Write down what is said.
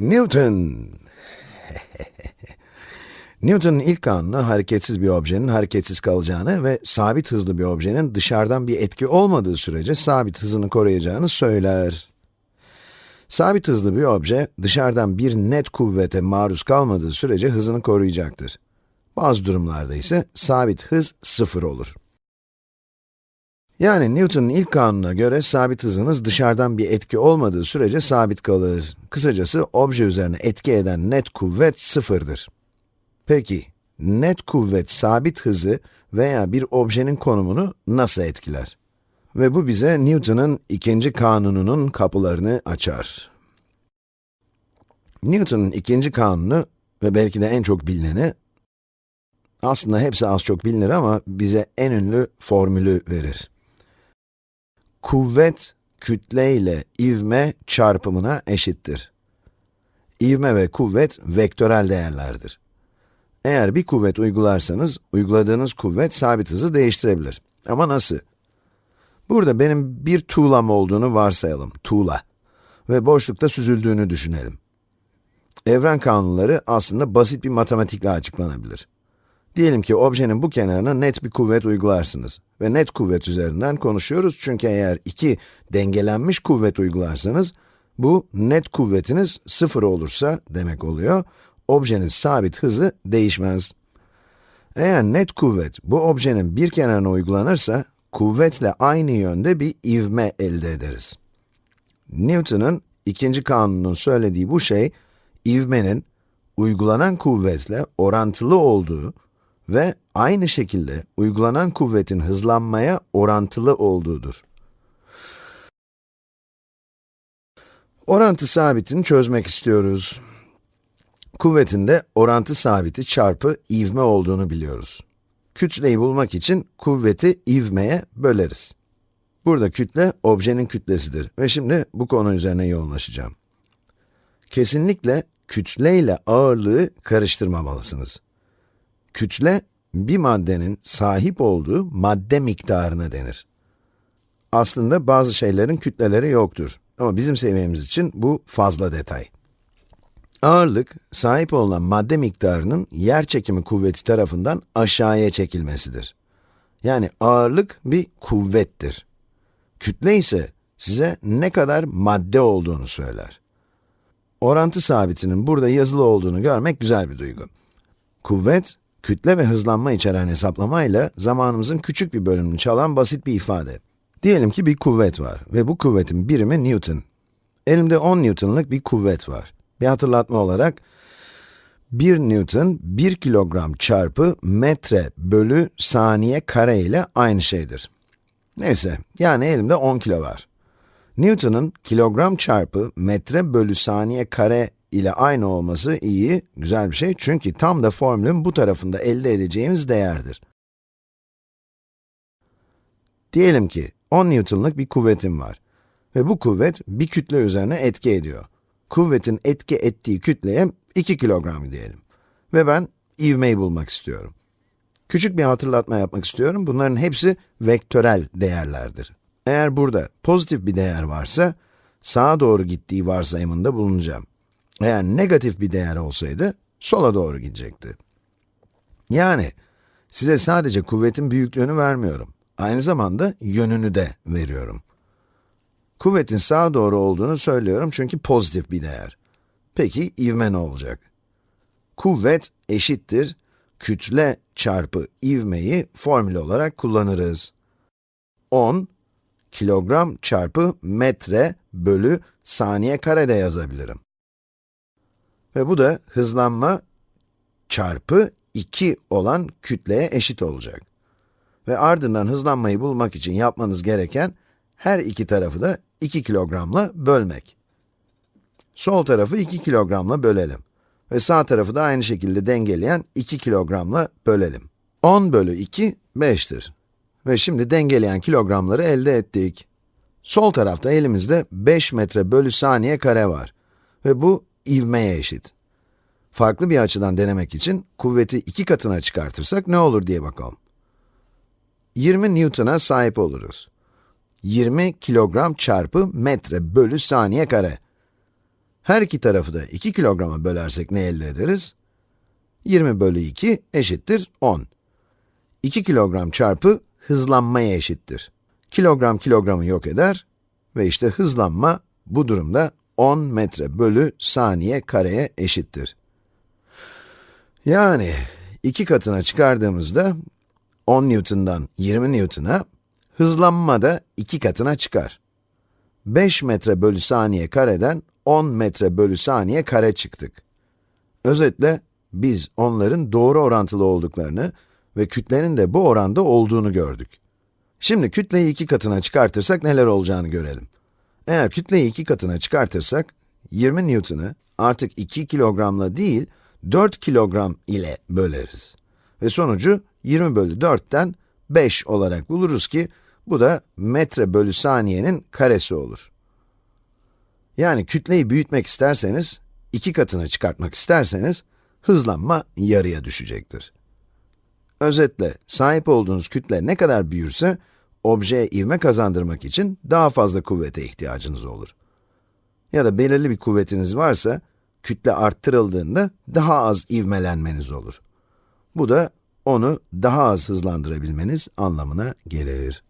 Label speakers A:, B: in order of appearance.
A: Newton! Newton'un ilk kanunu hareketsiz bir objenin hareketsiz kalacağını ve sabit hızlı bir objenin dışarıdan bir etki olmadığı sürece sabit hızını koruyacağını söyler. Sabit hızlı bir obje, dışarıdan bir net kuvvete maruz kalmadığı sürece hızını koruyacaktır. Bazı durumlarda ise sabit hız sıfır olur. Yani Newton'un ilk kanununa göre sabit hızınız dışarıdan bir etki olmadığı sürece sabit kalır. Kısacası obje üzerine etki eden net kuvvet sıfırdır. Peki, net kuvvet sabit hızı veya bir objenin konumunu nasıl etkiler? Ve bu bize Newton'un ikinci kanununun kapılarını açar. Newton'un ikinci kanunu ve belki de en çok bilineni, aslında hepsi az çok bilinir ama bize en ünlü formülü verir. Kuvvet, kütle ile ivme çarpımına eşittir. İvme ve kuvvet vektörel değerlerdir. Eğer bir kuvvet uygularsanız, uyguladığınız kuvvet sabit hızı değiştirebilir. Ama nasıl? Burada benim bir tuğlam olduğunu varsayalım, tuğla. Ve boşlukta süzüldüğünü düşünelim. Evren kanunları aslında basit bir matematikle açıklanabilir. Diyelim ki objenin bu kenarına net bir kuvvet uygularsınız. Ve net kuvvet üzerinden konuşuyoruz çünkü eğer iki dengelenmiş kuvvet uygularsanız, bu net kuvvetiniz sıfır olursa demek oluyor, objenin sabit hızı değişmez. Eğer net kuvvet bu objenin bir kenarına uygulanırsa, kuvvetle aynı yönde bir ivme elde ederiz. Newton'un ikinci kanunun söylediği bu şey, ivmenin uygulanan kuvvetle orantılı olduğu ve aynı şekilde uygulanan kuvvetin hızlanmaya orantılı olduğudur. Orantı sabitini çözmek istiyoruz. Kuvvetin de orantı sabiti çarpı ivme olduğunu biliyoruz. Kütleyi bulmak için kuvveti ivmeye böleriz. Burada kütle, objenin kütlesidir ve şimdi bu konu üzerine yoğunlaşacağım. Kesinlikle kütle ile ağırlığı karıştırmamalısınız. Kütle, bir maddenin sahip olduğu madde miktarına denir. Aslında bazı şeylerin kütleleri yoktur ama bizim seviyemiz için bu fazla detay. Ağırlık, sahip olan madde miktarının yer çekimi kuvveti tarafından aşağıya çekilmesidir. Yani ağırlık bir kuvvettir. Kütle ise size ne kadar madde olduğunu söyler. Orantı sabitinin burada yazılı olduğunu görmek güzel bir duygu. Kuvvet, kütle ve hızlanma içeren hesaplamayla zamanımızın küçük bir bölümünü çalan basit bir ifade. Diyelim ki bir kuvvet var ve bu kuvvetin birimi Newton. Elimde 10 Newton'lık bir kuvvet var. Bir hatırlatma olarak, 1 Newton, 1 kilogram çarpı metre bölü saniye kare ile aynı şeydir. Neyse, yani elimde 10 kilo var. Newton'un kilogram çarpı metre bölü saniye kare ile aynı olması iyi, güzel bir şey çünkü tam da formülün bu tarafında elde edeceğimiz değerdir. Diyelim ki 10 Newton'lık bir kuvvetim var ve bu kuvvet bir kütle üzerine etki ediyor. Kuvvetin etki ettiği kütleye 2 kilogram diyelim. Ve ben ivmeyi bulmak istiyorum. Küçük bir hatırlatma yapmak istiyorum. Bunların hepsi vektörel değerlerdir. Eğer burada pozitif bir değer varsa, sağa doğru gittiği varsayımında bulunacağım. Eğer negatif bir değer olsaydı, sola doğru gidecekti. Yani, size sadece kuvvetin büyüklüğünü vermiyorum. Aynı zamanda yönünü de veriyorum. Kuvvetin sağa doğru olduğunu söylüyorum çünkü pozitif bir değer. Peki, ivme ne olacak? Kuvvet eşittir, kütle çarpı ivmeyi formül olarak kullanırız. 10, kilogram çarpı metre bölü saniye karede yazabilirim. Ve bu da hızlanma çarpı 2 olan kütleye eşit olacak. Ve ardından hızlanmayı bulmak için yapmanız gereken, her iki tarafı da 2 kilogramla bölmek. Sol tarafı 2 kilogramla bölelim. Ve sağ tarafı da aynı şekilde dengeleyen 2 kilogramla bölelim. 10 bölü 2, 5'tir. Ve şimdi dengeleyen kilogramları elde ettik. Sol tarafta elimizde 5 metre bölü saniye kare var. Ve bu ivmeye eşit. Farklı bir açıdan denemek için kuvveti iki katına çıkartırsak ne olur diye bakalım. 20 Newton'a sahip oluruz. 20 kilogram çarpı metre bölü saniye kare. Her iki tarafı da 2 kilograma bölersek ne elde ederiz? 20 bölü 2 eşittir 10. 2 kilogram çarpı hızlanmaya eşittir. Kilogram kilogramı yok eder ve işte hızlanma bu durumda 10 metre bölü saniye kareye eşittir. Yani iki katına çıkardığımızda 10 Newton'dan 20 Newton'a hızlanma da iki katına çıkar. 5 metre bölü saniye kareden 10 metre bölü saniye kare çıktık. Özetle biz onların doğru orantılı olduklarını ve kütlenin de bu oranda olduğunu gördük. Şimdi kütleyi iki katına çıkartırsak neler olacağını görelim. Eğer kütleyi iki katına çıkartırsak, 20 Newton'ı artık 2 kilogramla değil, 4 kilogram ile böleriz. Ve sonucu 20 bölü 4'ten 5 olarak buluruz ki, bu da metre bölü saniyenin karesi olur. Yani kütleyi büyütmek isterseniz, iki katını çıkartmak isterseniz, hızlanma yarıya düşecektir. Özetle, sahip olduğunuz kütle ne kadar büyürse, objeye ivme kazandırmak için daha fazla kuvvete ihtiyacınız olur. Ya da belirli bir kuvvetiniz varsa, kütle arttırıldığında daha az ivmelenmeniz olur. Bu da onu daha az hızlandırabilmeniz anlamına gelir.